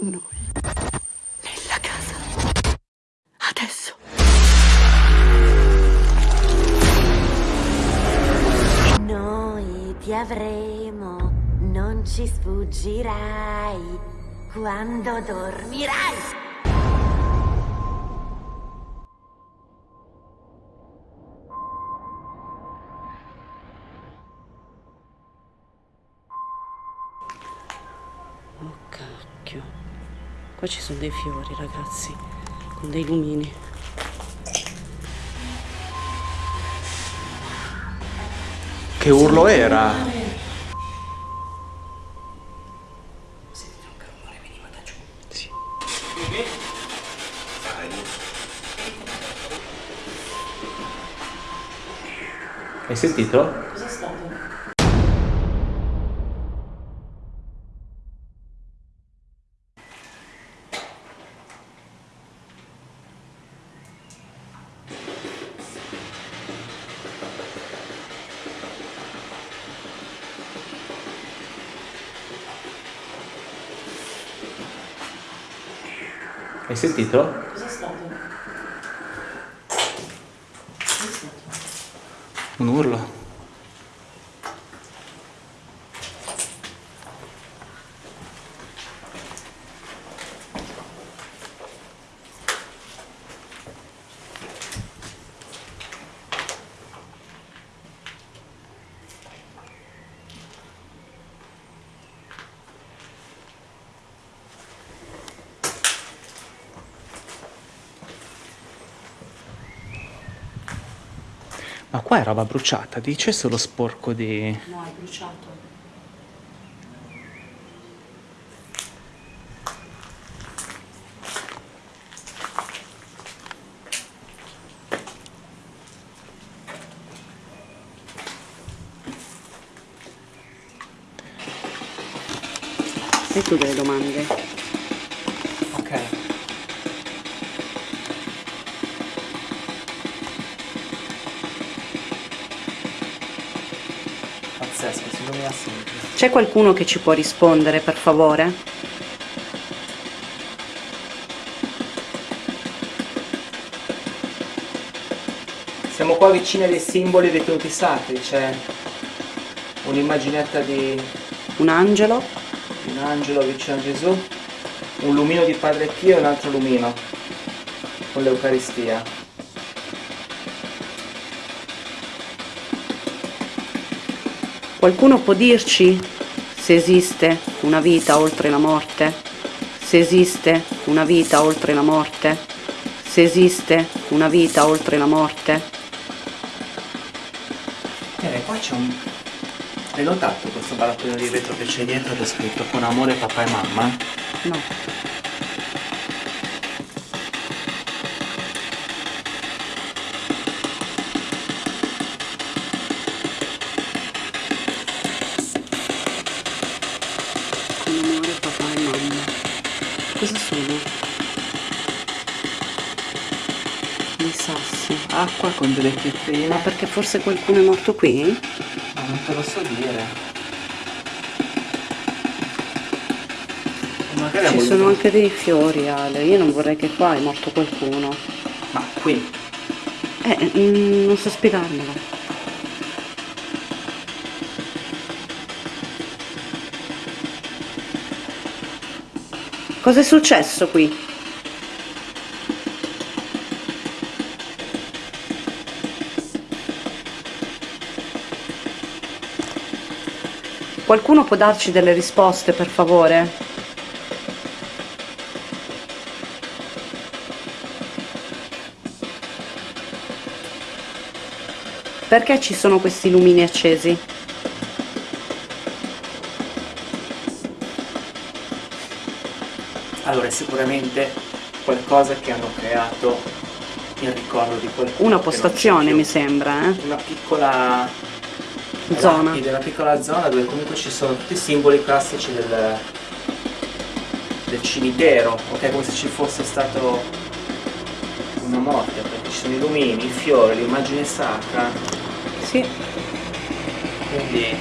noi. Nella casa. Adesso. Noi ti avremo, non ci sfuggirai quando dormirai. Oh cacchio. Qua ci sono dei fiori, ragazzi, con dei lumini. Che urlo era? Sì. Hai sentito? Cos'è stato? Hai sentito? Cos'è stato? Cos'è stato? Un urlo. Ma qua è roba bruciata, dice solo sporco di... No, è bruciato. E tu delle domande? C'è qualcuno che ci può rispondere, per favore? Siamo qua vicini ai simboli ritenuti sacri, c'è un'immaginetta di Un angelo? un angelo vicino a Gesù, un lumino di Padre Pio e un altro lumino con l'Eucaristia. Qualcuno può dirci se esiste una vita oltre la morte? Se esiste una vita oltre la morte? Se esiste una vita oltre la morte? Eh, qua c'è un... Hai notato questo barattolino di vetro che c'è dietro che è scritto con amore papà e mamma? No. Acqua con delle pietrine. Ma perché forse qualcuno è morto qui? Ma non te lo so dire. Magari Ci sono anche dei fiori, Ale. Io non vorrei che qua è morto qualcuno. Ma qui. Eh, mm, non so spiegarmelo. Cos'è successo qui? Qualcuno può darci delle risposte, per favore? Perché ci sono questi lumini accesi? Allora, è sicuramente qualcosa che hanno creato in ricordo di qualcuno. Una postazione, mi sembra, eh? Una piccola Zona. una piccola zona dove comunque ci sono tutti i simboli classici del, del cimitero, ok? Come se ci fosse stato una morte, perché ci sono i lumini, i fiori, l'immagine sacra, Sì. quindi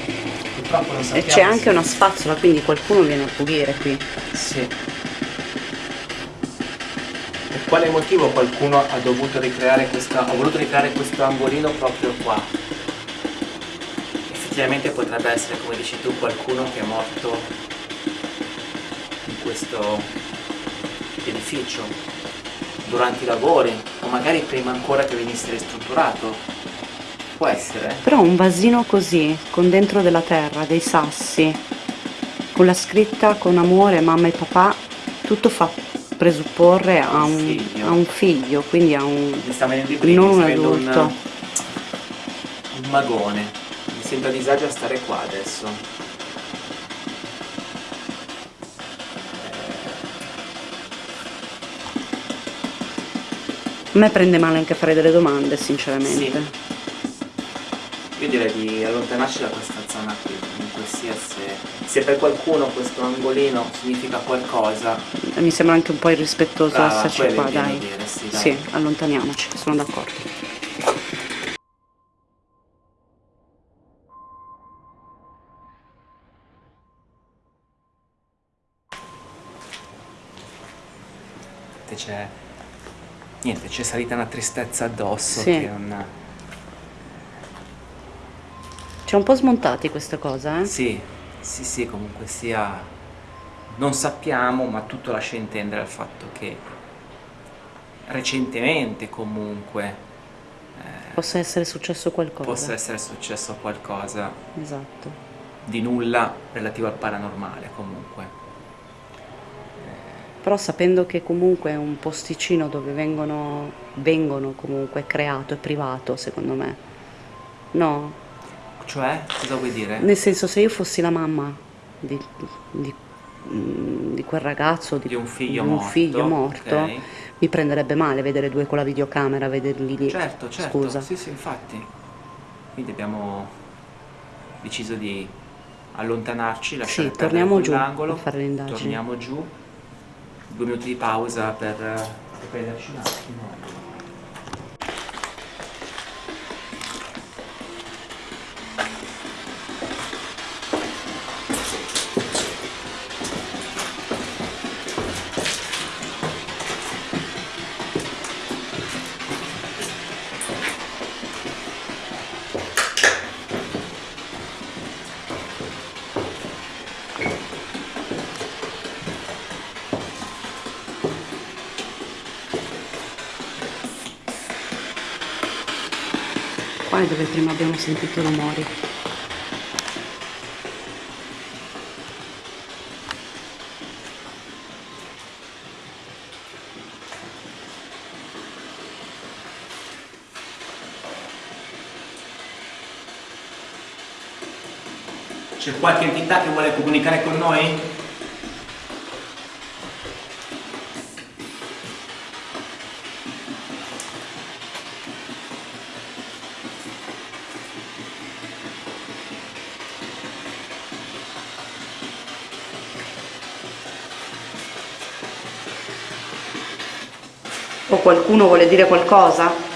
purtroppo non E sappiamo c'è anche se- una spazzola, quindi qualcuno viene a pulire qui. Sì. quale motivo qualcuno ha dovuto ricreare questo, ha voluto ricreare questo angolino proprio qua? Effettivamente potrebbe essere, come dici tu, qualcuno che è morto in questo edificio durante i lavori o magari prima ancora che venisse ristrutturato. Può essere. Però un vasino così, con dentro della terra, dei sassi, con la scritta con amore mamma e papà, tutto fa presupporre a un, figlio. a un figlio, quindi a un... Non un adulto. Un, un magone. Sembra a disagio a stare qua adesso. A me prende male anche fare delle domande, sinceramente. Io direi di allontanarci da questa zona qui, comunque sia se, se per qualcuno questo angolino significa qualcosa, Mi sembra anche un po' irrispettoso Brava, esserci qua, dai. dire, sì, dai. Sì, allontaniamoci, sono d'accordo. C'è... Niente, c'è salita una tristezza addosso Sì. che non... Ci ha un po' smontati questa cosa, eh? Sì, sì, sì, comunque sia... Non sappiamo, ma tutto lascia intendere al fatto che recentemente comunque Possa essere successo qualcosa. possa essere successo qualcosa Esatto. di nulla relativo al paranormale comunque. Però sapendo che comunque è un posticino dove vengono, vengono comunque creato e privato, secondo me. No, Cioè, cosa vuoi dire? nel senso se io fossi la mamma di, di- mm, di quel ragazzo, di, Di un figlio un morto, figlio morto, ok. mi prenderebbe male vedere due con la videocamera, vederli lì. Certo, certo, Scusa. sì, sì, infatti. Quindi abbiamo deciso di allontanarci, lasciare Sì, torniamo giù a fare torniamo giù, due minuti di pausa per eh, riprenderci un attimo. È dove prima abbiamo sentito rumori. C'è qualche entità che vuole comunicare con noi? Qualcuno vuole dire qualcosa?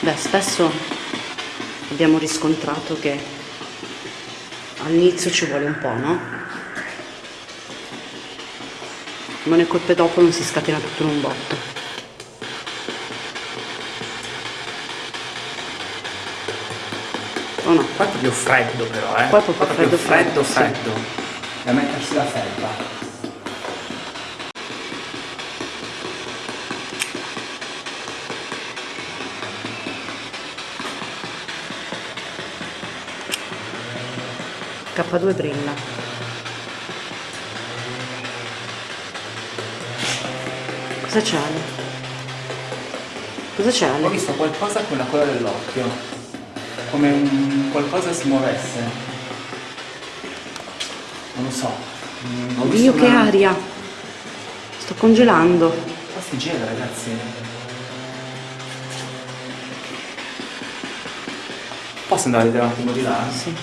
Beh, spesso abbiamo riscontrato che all'inizio ci vuole un po', no? Ma le colpe dopo non si scatena tutto in un botto. Qua è proprio freddo però, eh. Qua è proprio freddo, freddo, freddo, sì. freddo. Da mettersi la felpa. K2 brilla. Cosa c'è Ale? Cosa c'è Ho visto qualcosa con la coda dell'occhio. Come un qualcosa si muovesse. Non lo so. Mm, ho visto Dio che una- aria! Sto congelando. Qua si gela ragazzi. Posso andare a vedere un attimo di là? Sì.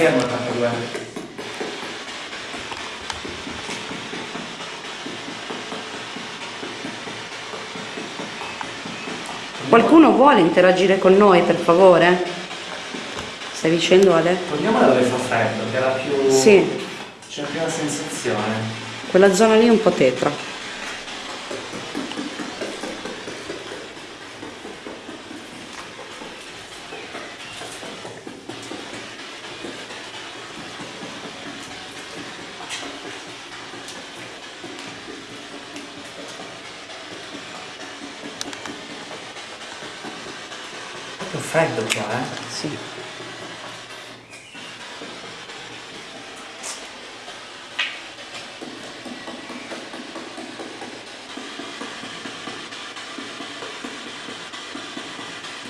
Fermo il 82. Qualcuno vuole interagire con noi, per favore? Stai dicendo Ale? Torniamo da dove fa freddo, che era più... Sì, C'è più la sensazione. quella zona lì è un po' tetra.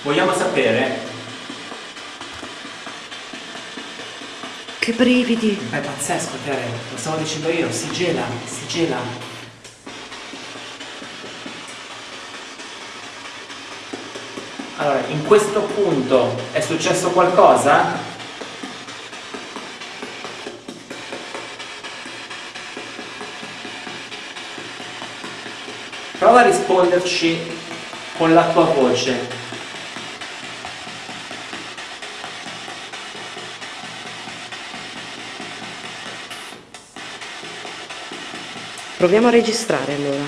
Vogliamo sapere? Che brividi! È pazzesco, Tere, lo stavo dicendo io, si gela, si gela. Allora, in questo punto è successo qualcosa? Prova a risponderci con la tua voce. Proviamo a registrare allora.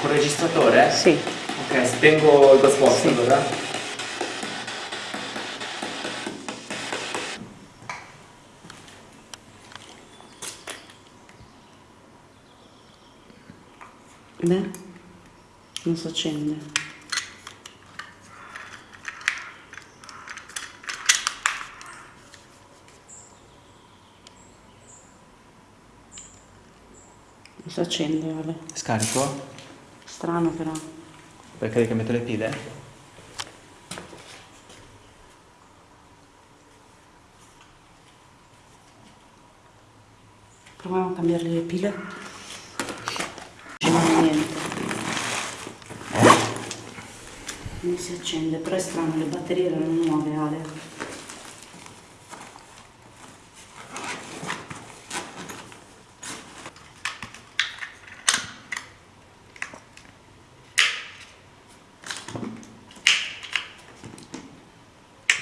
Col registratore? Sì. Ok, spengo il Ghostbox Sì. allora. Beh, non si accende. Si accende, Ale. Scarico? Strano però. Perché che metto le pile? Proviamo a cambiare le pile. Non c'è niente. Non si accende, però è strano, le batterie erano nuove, Ale.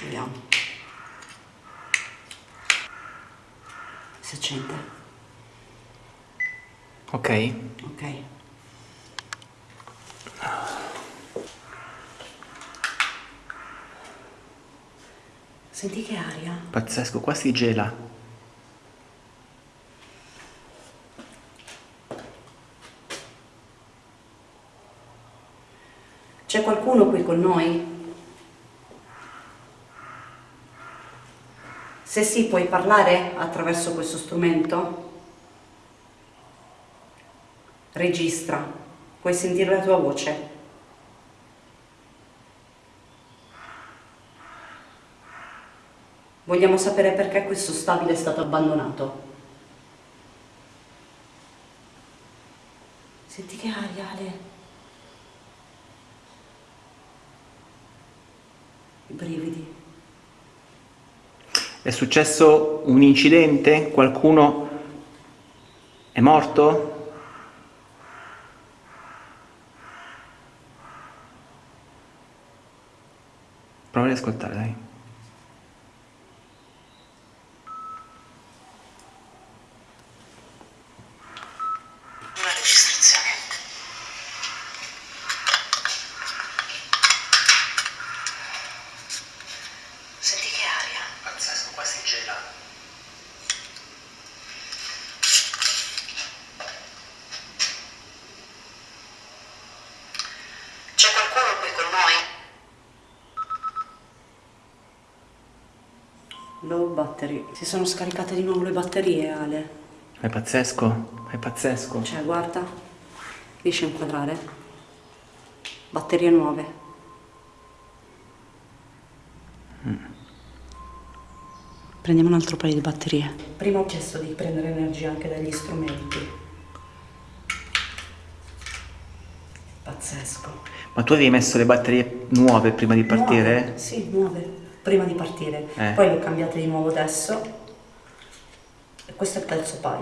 Vediamo. Si accende. Ok. Ok. Senti che aria? Pazzesco, qua si gela. C'è qualcuno qui con noi? Se sì, puoi parlare attraverso questo strumento? Registra, puoi sentire la tua voce. Vogliamo sapere perché questo stabile è stato abbandonato. Senti che aria, Ale. I brividi. È successo un incidente? Qualcuno è morto? Prova ad ascoltare, dai. Una registrazione. Senti che aria? Pazzesco, qua si gela. C'è qualcuno qui con noi? Low battery. Si sono scaricate di nuovo le batterie, Ale. È pazzesco, è pazzesco. Cioè, guarda. Riesci a inquadrare? Batterie nuove. Prendiamo un altro paio di batterie. Prima ho chiesto di prendere energia anche dagli strumenti. Pazzesco. Ma tu avevi messo le batterie nuove prima di partire? Nuove, Sì, nuove. Prima di partire. Eh. Poi le ho cambiate di nuovo adesso. E questo è il terzo paio.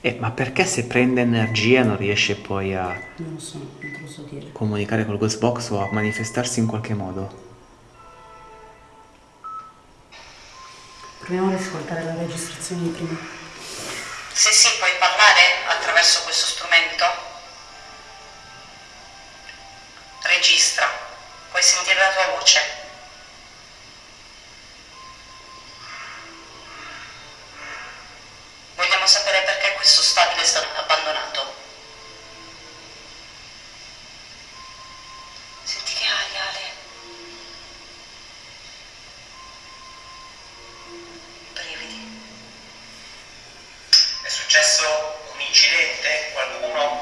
Eh, ma perché se prende energia non riesce poi a Non lo so, non te lo so dire. comunicare col Ghost Box o a manifestarsi in qualche modo? Proviamo ad ascoltare la registrazione di prima. Se sì, puoi parlare attraverso questo strumento? Puoi sentire la tua voce. Vogliamo sapere perché questo stabile è stato abbandonato. Senti che aria, Ale. Brividi. È successo un incidente? Qualcuno